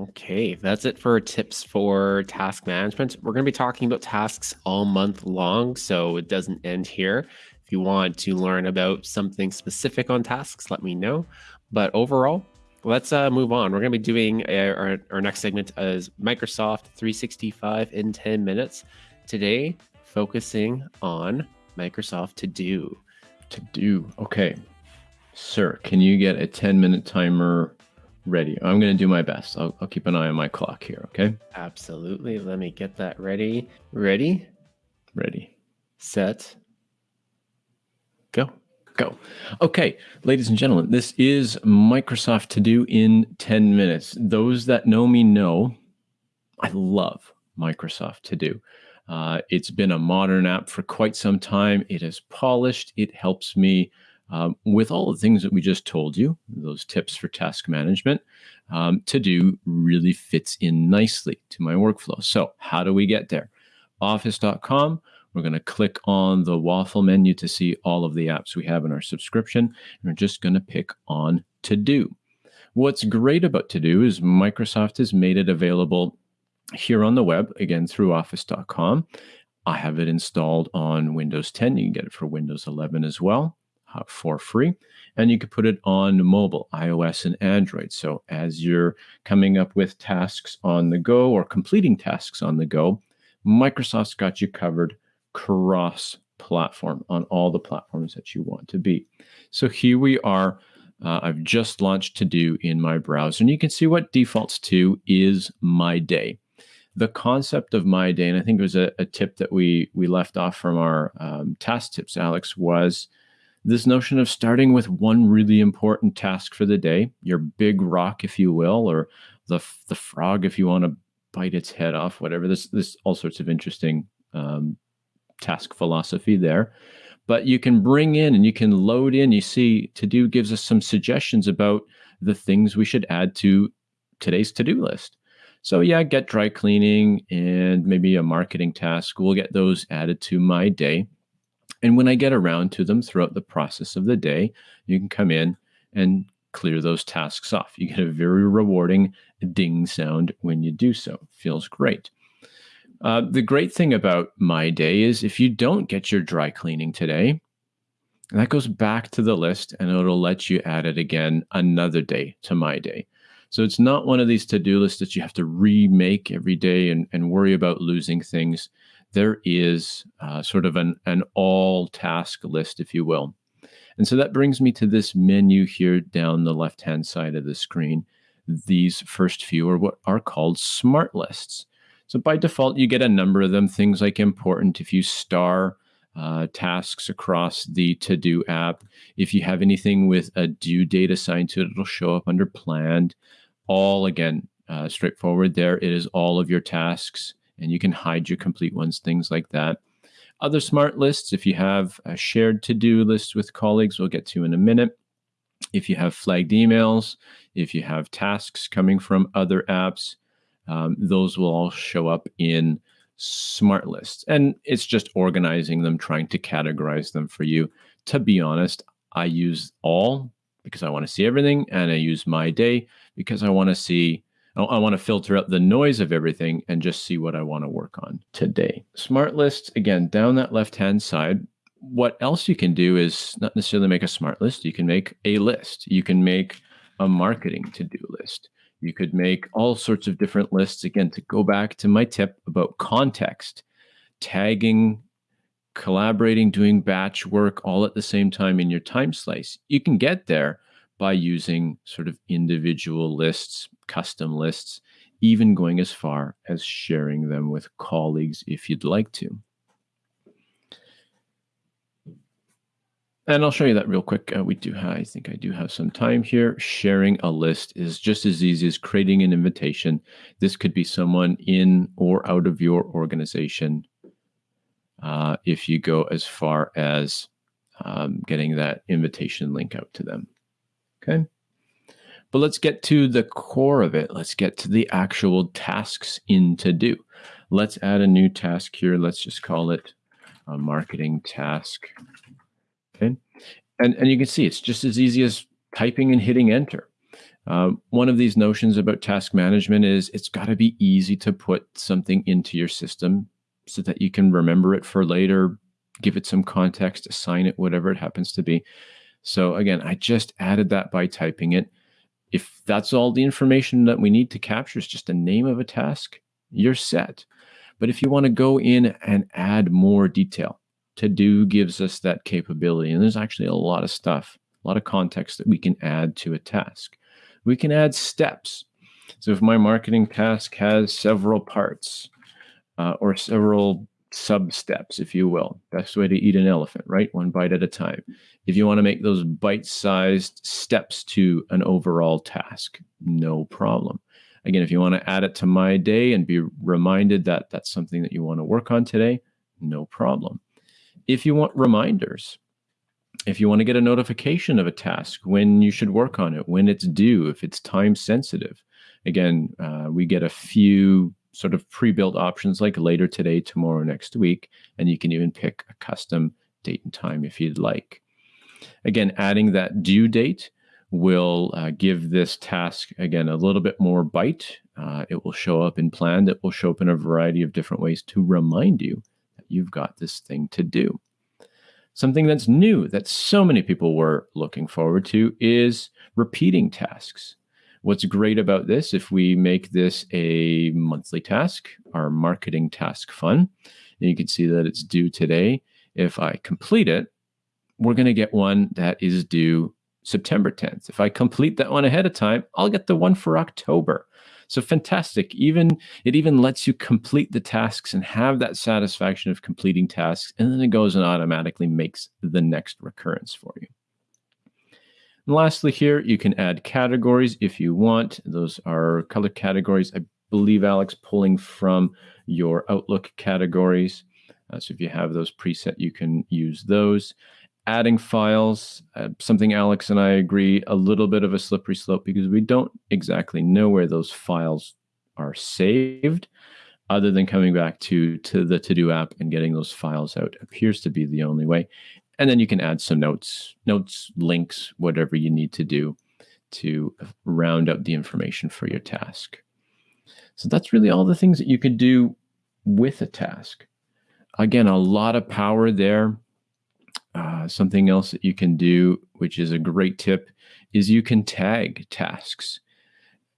Okay, that's it for tips for task management. We're going to be talking about tasks all month long, so it doesn't end here. If you want to learn about something specific on tasks, let me know. But overall, let's uh, move on. We're going to be doing a, our, our next segment as Microsoft 365 in 10 minutes. Today, focusing on Microsoft To Do. To Do. Okay. Sir, can you get a 10 minute timer ready. I'm going to do my best. I'll, I'll keep an eye on my clock here. Okay. Absolutely. Let me get that ready. Ready? Ready. Set. Go. Go. Okay, ladies and gentlemen, this is Microsoft To Do in 10 minutes. Those that know me know I love Microsoft To Do. Uh, it's been a modern app for quite some time. It is polished. It helps me um, with all the things that we just told you, those tips for task management, um, to do really fits in nicely to my workflow. So, how do we get there? Office.com. We're going to click on the waffle menu to see all of the apps we have in our subscription. And we're just going to pick on To Do. What's great about To Do is Microsoft has made it available here on the web, again through Office.com. I have it installed on Windows 10. You can get it for Windows 11 as well uh, for free. And you can put it on mobile, iOS and Android. So as you're coming up with tasks on the go or completing tasks on the go, Microsoft's got you covered cross platform on all the platforms that you want to be. So here we are. Uh, I've just launched To Do in my browser, and you can see what defaults to is My Day. The concept of My Day, and I think it was a, a tip that we we left off from our um, task tips, Alex, was this notion of starting with one really important task for the day, your big rock, if you will, or the the frog, if you want to bite its head off, whatever. This this all sorts of interesting um, task philosophy there. But you can bring in and you can load in. You see, to do gives us some suggestions about the things we should add to today's to do list. So yeah, get dry cleaning and maybe a marketing task. We'll get those added to my day. And when I get around to them throughout the process of the day, you can come in and clear those tasks off. You get a very rewarding ding sound when you do so. Feels great. Uh, the great thing about my day is if you don't get your dry cleaning today, that goes back to the list and it'll let you add it again another day to my day. So it's not one of these to do lists that you have to remake every day and, and worry about losing things there is uh, sort of an, an all task list, if you will. And so that brings me to this menu here down the left hand side of the screen. These first few are what are called smart lists. So by default, you get a number of them, things like important. If you star uh, tasks across the to do app, if you have anything with a due date assigned to it, it'll show up under planned. All again, uh, straightforward there. It is all of your tasks and you can hide your complete ones, things like that. Other smart lists, if you have a shared to do list with colleagues, we'll get to in a minute. If you have flagged emails, if you have tasks coming from other apps, um, those will all show up in smart lists. And it's just organizing them, trying to categorize them for you. To be honest, I use all because I want to see everything, and I use my day because I want to see I want to filter out the noise of everything and just see what I want to work on today. Smart list, again, down that left hand side. What else you can do is not necessarily make a smart list. You can make a list. You can make a marketing to do list. You could make all sorts of different lists. Again, to go back to my tip about context, tagging, collaborating, doing batch work all at the same time in your time slice. You can get there by using sort of individual lists, custom lists, even going as far as sharing them with colleagues if you'd like to. And I'll show you that real quick. Uh, we do have, I think I do have some time here. Sharing a list is just as easy as creating an invitation. This could be someone in or out of your organization. Uh, if you go as far as um, getting that invitation link out to them. Okay. But let's get to the core of it. Let's get to the actual tasks in to do. Let's add a new task here. Let's just call it a marketing task. Okay. And, and you can see it's just as easy as typing and hitting enter. Uh, one of these notions about task management is it's got to be easy to put something into your system so that you can remember it for later, give it some context, assign it, whatever it happens to be. So again, I just added that by typing it. If that's all the information that we need to capture is just the name of a task, you're set. But if you want to go in and add more detail, to do gives us that capability. And there's actually a lot of stuff, a lot of context that we can add to a task. We can add steps. So if my marketing task has several parts uh, or several sub steps, if you will, best way to eat an elephant, right? One bite at a time. If you want to make those bite sized steps to an overall task, no problem. Again, if you want to add it to my day and be reminded that that's something that you want to work on today, no problem. If you want reminders, if you want to get a notification of a task, when you should work on it, when it's due, if it's time sensitive, again, uh, we get a few sort of pre-built options like later today, tomorrow, next week, and you can even pick a custom date and time if you'd like. Again, adding that due date will uh, give this task, again, a little bit more bite. Uh, it will show up in planned. It will show up in a variety of different ways to remind you that you've got this thing to do. Something that's new that so many people were looking forward to is repeating tasks. What's great about this, if we make this a monthly task, our marketing task fun, you can see that it's due today. If I complete it, we're going to get one that is due September 10th. If I complete that one ahead of time, I'll get the one for October. So fantastic. Even it even lets you complete the tasks and have that satisfaction of completing tasks. And then it goes and automatically makes the next recurrence for you. And lastly, here you can add categories if you want. Those are color categories. I believe, Alex, pulling from your Outlook categories. Uh, so if you have those preset, you can use those adding files, uh, something Alex and I agree, a little bit of a slippery slope because we don't exactly know where those files are saved other than coming back to, to the to-do app and getting those files out appears to be the only way. And then you can add some notes, notes, links, whatever you need to do to round up the information for your task. So that's really all the things that you can do with a task. Again, a lot of power there. Uh, something else that you can do, which is a great tip, is you can tag tasks.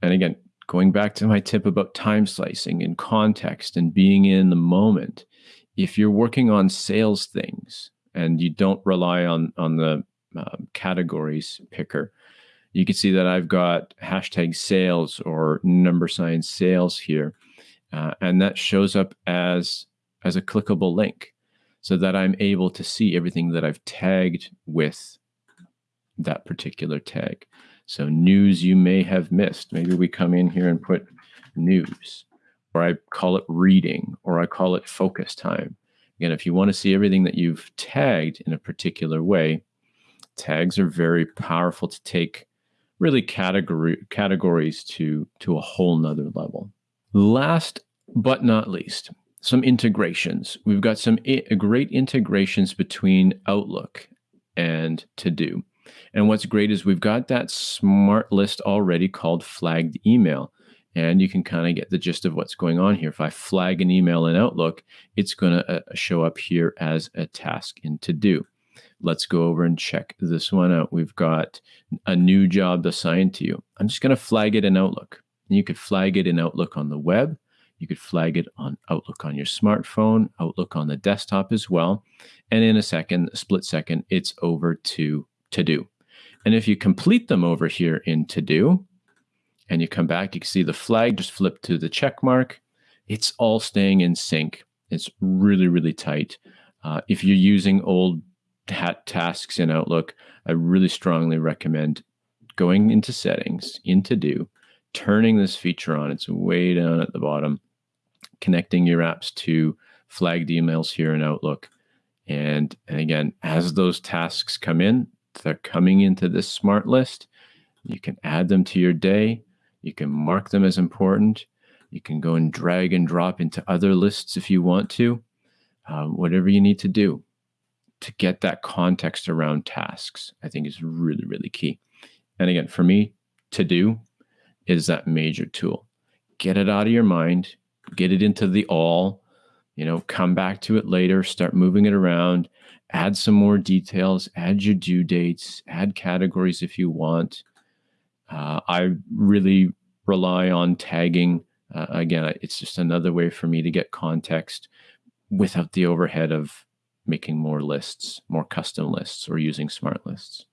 And again, going back to my tip about time slicing and context and being in the moment, if you're working on sales things and you don't rely on on the uh, categories picker, you can see that I've got hashtag sales or number sign sales here, uh, and that shows up as as a clickable link so that I'm able to see everything that I've tagged with that particular tag. So news you may have missed. Maybe we come in here and put news, or I call it reading, or I call it focus time. Again, if you want to see everything that you've tagged in a particular way, tags are very powerful to take really category categories to to a whole nother level. Last but not least, some integrations. We've got some eh, great integrations between Outlook and To Do. And what's great is we've got that smart list already called flagged email. And you can kind of get the gist of what's going on here. If I flag an email in Outlook, it's going to uh, show up here as a task in To Do. Let's go over and check this one out. We've got a new job assigned to you. I'm just going to flag it in Outlook. And you could flag it in Outlook on the web you could flag it on Outlook on your smartphone, Outlook on the desktop as well. And in a second, a split second, it's over to To Do. And if you complete them over here in To Do, and you come back, you can see the flag just flip to the check mark. It's all staying in sync. It's really, really tight. Uh, if you're using old hat tasks in Outlook, I really strongly recommend going into settings, into do, turning this feature on. It's way down at the bottom connecting your apps to flagged emails here in Outlook. And, and again, as those tasks come in, they're coming into this smart list. You can add them to your day. You can mark them as important. You can go and drag and drop into other lists if you want to. Um, whatever you need to do to get that context around tasks, I think is really, really key. And again, for me, to do is that major tool. Get it out of your mind, get it into the all, you know, come back to it later, start moving it around, add some more details, add your due dates, add categories if you want. Uh, I really rely on tagging. Uh, again, it's just another way for me to get context without the overhead of making more lists, more custom lists, or using smart lists.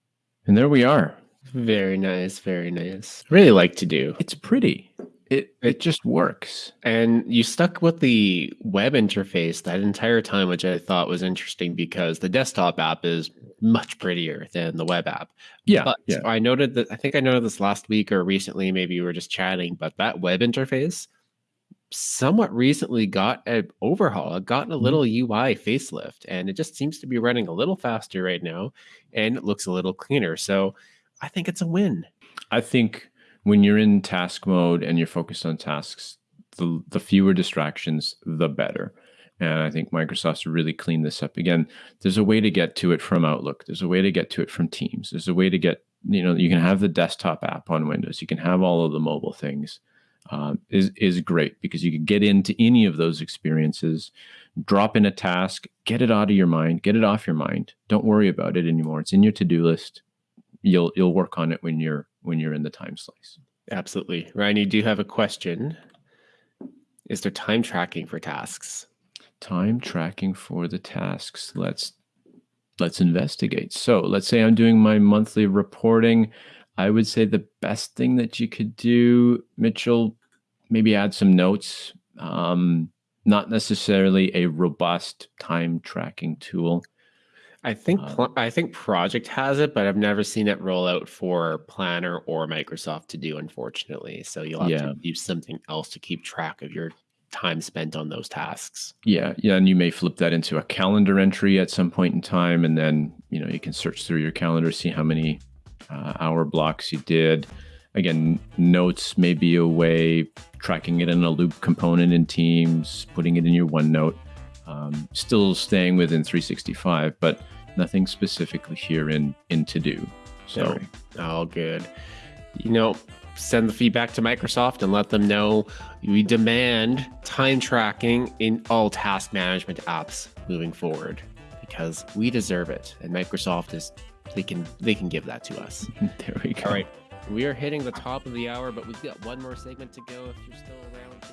And there we are. Very nice. Very nice. Really like to do. It's pretty. It it just works. And you stuck with the web interface that entire time, which I thought was interesting because the desktop app is much prettier than the web app. Yeah. But yeah. I noted that I think I noted this last week or recently, maybe we were just chatting, but that web interface somewhat recently got an overhaul, it got a Mm-hmm. little UI facelift, and it just seems to be running a little faster right now and it looks a little cleaner. So I think it's a win. I think when you're in task mode and you're focused on tasks, the, the fewer distractions, the better. And I think Microsoft's really cleaned this up. Again, there's a way to get to it from Outlook. There's a way to get to it from Teams. There's a way to get, you know, you can have the desktop app on Windows. You can have all of the mobile things. Um, is is great because you can get into any of those experiences, drop in a task, get it out of your mind, get it off your mind. Don't worry about it anymore. It's in your to do list. You'll you'll work on it when you're when you're in the time slice. Absolutely. Ryan, Do you do have a question. Is there time tracking for tasks? Time tracking for the tasks. Let's let's investigate. So let's say I'm doing my monthly reporting. I would say the best thing that you could do, Mitchell, maybe add some notes. Um, not necessarily a robust time tracking tool. I think Um, I think Project has it, but I've never seen it roll out for Planner or Microsoft to do, unfortunately. So you'll have Yeah. to use something else to keep track of your time spent on those tasks. Yeah, yeah, and you may flip that into a calendar entry at some point in time, and then you know you can search through your calendar, see how many uh, hour blocks you did. Again, notes may be a way tracking it in a loop component in Teams, putting it in your OneNote. Um, still staying within 365, but nothing specifically here in in To Do. So. All good. You know, send the feedback to Microsoft and let them know we demand time tracking in all task management apps moving forward because we deserve it. And Microsoft is they can they can give that to us. there we go. All right. We are hitting the top of the hour, but we've got one more segment to go if you're still around.